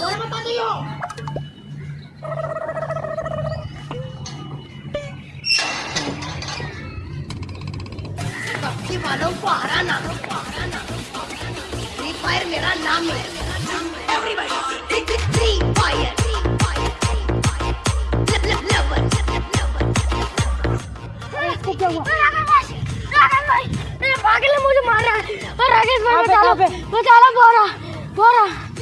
¡Voy a matando yo! सबकी मानो पहाड़ा ना फ्री फायर मेरा नाम है एवरीबॉडी फ्री फायर क्या हुआ पागल ने मुझे मारा है और राकेश भाई बचा लो बचा लो बोरा बोरा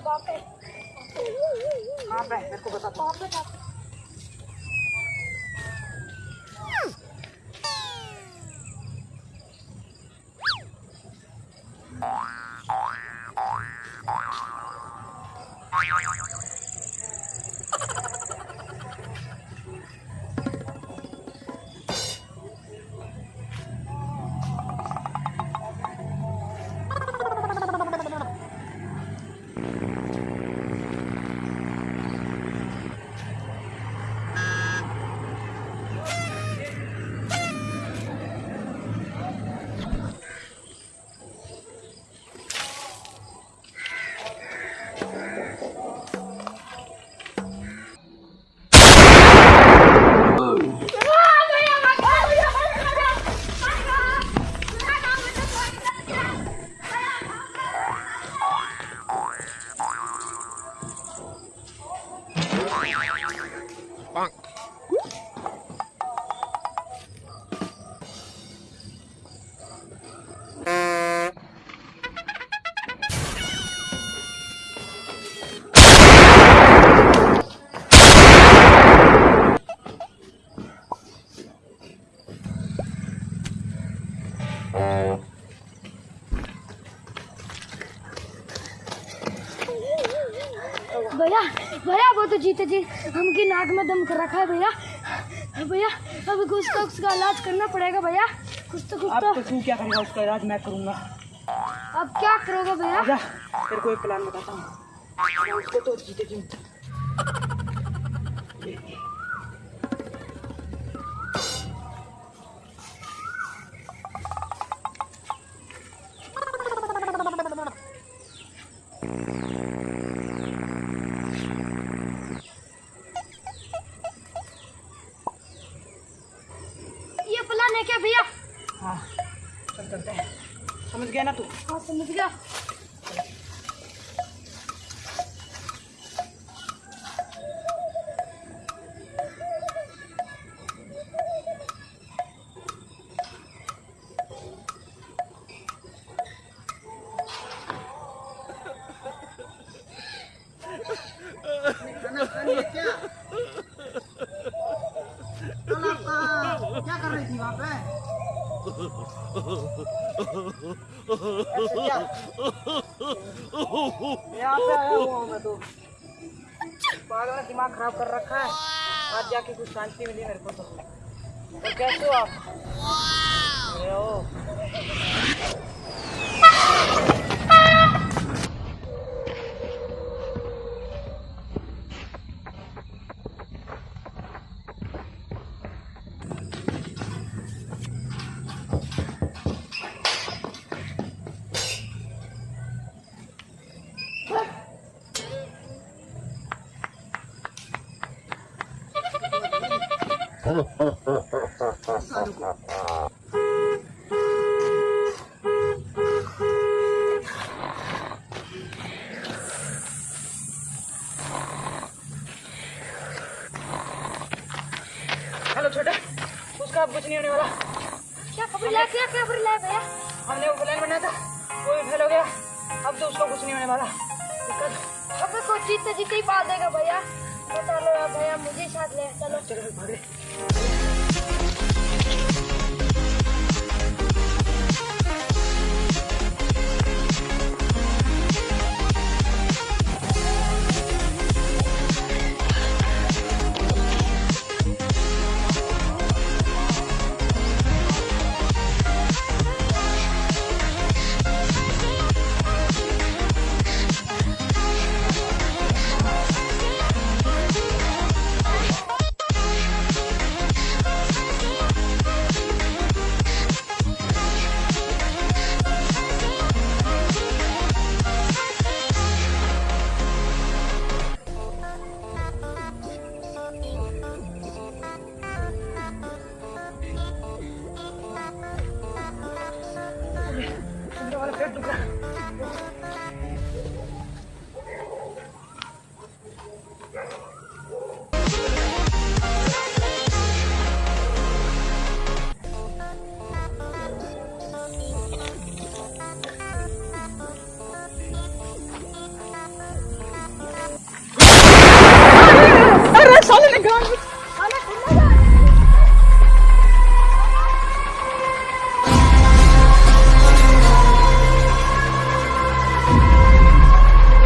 बाप है बाप है? मेरे को बता बाप है Bonk. भैया भैया वो तो जीते जी। हमकी नाक में दम कर रखा है भैया। भैया अब कुछ तो उसका इलाज करना पड़ेगा भैया। कुछ तो कुछ तो। तो तू क्या करेगा? उसका इलाज मैं करूँगा। अब क्या करोगे भैया? तेरे को एक प्लान बताता हूँ। उसको तो जीते जी है क्या भैया? हाँ चल चलते हैं। समझ गया ना तू? हाँ समझ गया। यहाँ पे आया हुआ मैं तो पागल ने दिमाग खराब कर रखा है आज जाके कुछ शांति मिली मेरे को तो तो कैसे हो आप छोटे उसका अब कुछ नहीं होने वाला। क्या खबर? लाया क्या खबर? लाया भैया। हमने वो प्लान बनाया था। वो भी फेल हो गया अब तो उसको कुछ नहीं होने वाला। अब को जीतते जीते ही पा देगा भैया। बता लो भैया मुझे साथ ले। चलो। चलो भाग। ले